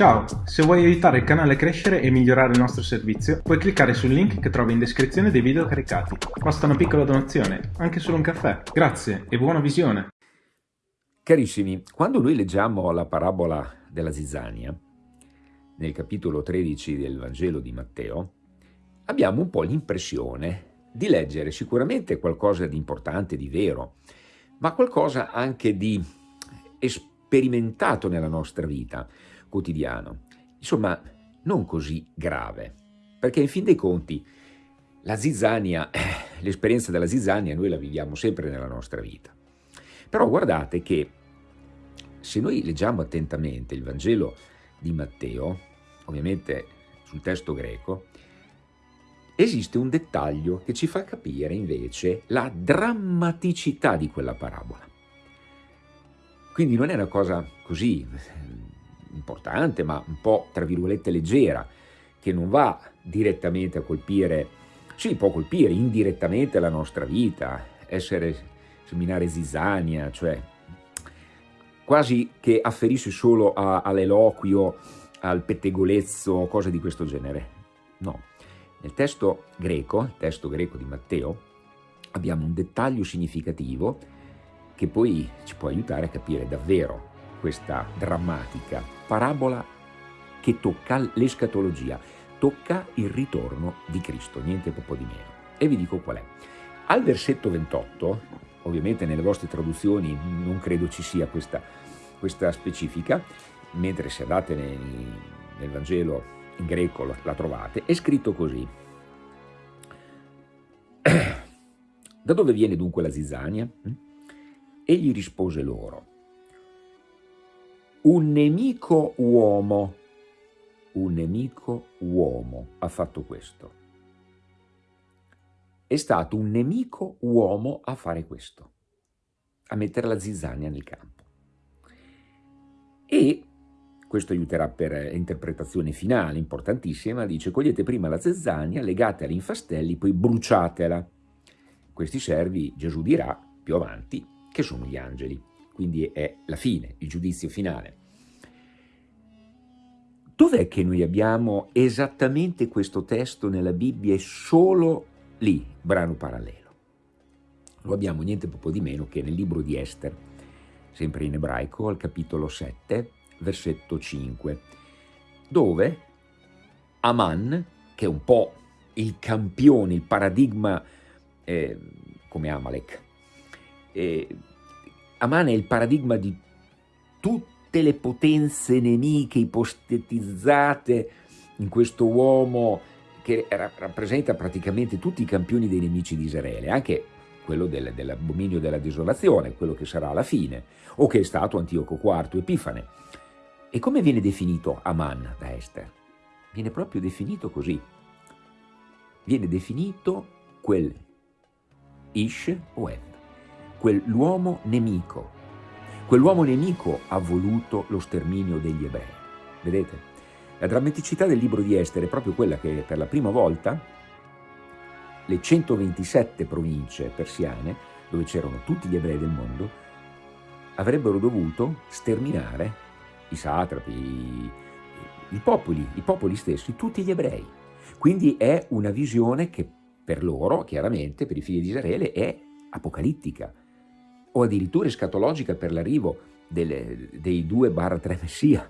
Ciao, se vuoi aiutare il canale a crescere e migliorare il nostro servizio, puoi cliccare sul link che trovi in descrizione dei video caricati. Basta una piccola donazione, anche solo un caffè. Grazie e buona visione! Carissimi, quando noi leggiamo la parabola della zizzania, nel capitolo 13 del Vangelo di Matteo, abbiamo un po' l'impressione di leggere sicuramente qualcosa di importante, di vero, ma qualcosa anche di sperimentato nella nostra vita, quotidiano. Insomma, non così grave, perché in fin dei conti la zizzania, eh, l'esperienza della zizzania noi la viviamo sempre nella nostra vita. Però guardate che se noi leggiamo attentamente il Vangelo di Matteo, ovviamente sul testo greco, esiste un dettaglio che ci fa capire invece la drammaticità di quella parabola. Quindi non è una cosa così importante, ma un po' tra virgolette leggera, che non va direttamente a colpire, sì, può colpire indirettamente la nostra vita, essere seminare zizzania, cioè quasi che afferisce solo all'eloquio, al pettegolezzo, cose di questo genere. No, nel testo greco, il testo greco di Matteo, abbiamo un dettaglio significativo che poi ci può aiutare a capire davvero questa drammatica parabola che tocca l'escatologia, tocca il ritorno di Cristo, niente poco di meno. E vi dico qual è. Al versetto 28, ovviamente nelle vostre traduzioni non credo ci sia questa, questa specifica, mentre se andate nel, nel Vangelo in greco la trovate, è scritto così. Da dove viene dunque la zizzania? Egli rispose loro, un nemico uomo, un nemico uomo ha fatto questo. È stato un nemico uomo a fare questo, a mettere la zizzania nel campo. E questo aiuterà per interpretazione finale, importantissima, dice cogliete prima la zizzania, legatela in fastelli, poi bruciatela. Questi servi, Gesù dirà più avanti, che sono gli angeli quindi è la fine, il giudizio finale. Dov'è che noi abbiamo esattamente questo testo nella Bibbia e solo lì, brano parallelo? Lo abbiamo niente poco di meno che nel libro di Esther, sempre in ebraico, al capitolo 7, versetto 5, dove Aman, che è un po' il campione, il paradigma eh, come Amalek, eh, Aman è il paradigma di tutte le potenze nemiche ipostetizzate in questo uomo che rappresenta praticamente tutti i campioni dei nemici di Israele, anche quello del, dell'abominio della desolazione, quello che sarà alla fine, o che è stato Antioco IV Epifane. E come viene definito Aman da Esther? Viene proprio definito così. Viene definito quel Ish o Ev quell'uomo nemico. Quell'uomo nemico ha voluto lo sterminio degli ebrei. Vedete? La drammaticità del libro di Esther è proprio quella che per la prima volta le 127 province persiane, dove c'erano tutti gli ebrei del mondo, avrebbero dovuto sterminare i satrapi, i, i, popoli, i popoli stessi, tutti gli ebrei. Quindi è una visione che per loro, chiaramente, per i figli di Israele, è apocalittica, o addirittura escatologica per l'arrivo dei due barra tre messia,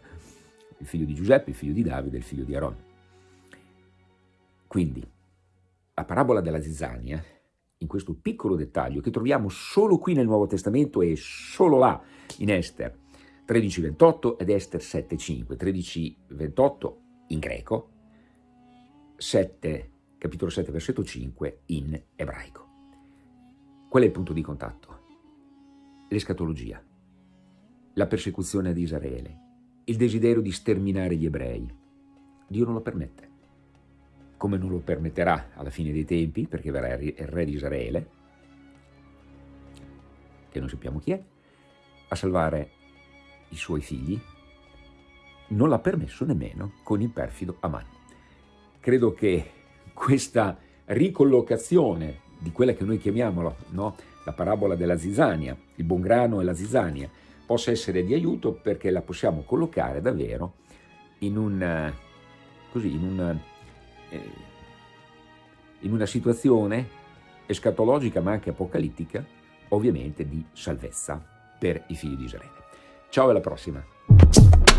il figlio di Giuseppe, il figlio di Davide e il figlio di Aaron. Quindi, la parabola della zizzania, in questo piccolo dettaglio che troviamo solo qui nel Nuovo Testamento e solo là in Esther 13.28 ed Esther 7.5, 13.28 in greco, 7, capitolo 7, versetto 5 in ebraico. Qual è il punto di contatto? L'escatologia, la persecuzione di Israele, il desiderio di sterminare gli ebrei. Dio non lo permette, come non lo permetterà alla fine dei tempi, perché verrà il re di Israele, che non sappiamo chi è, a salvare i suoi figli, non l'ha permesso nemmeno con il perfido Aman. Credo che questa ricollocazione di quella che noi chiamiamo no, la parabola della zizzania, il buon grano e la zizzania, possa essere di aiuto perché la possiamo collocare davvero in, un, così, in, un, eh, in una situazione escatologica ma anche apocalittica, ovviamente di salvezza per i figli di Israele. Ciao alla prossima!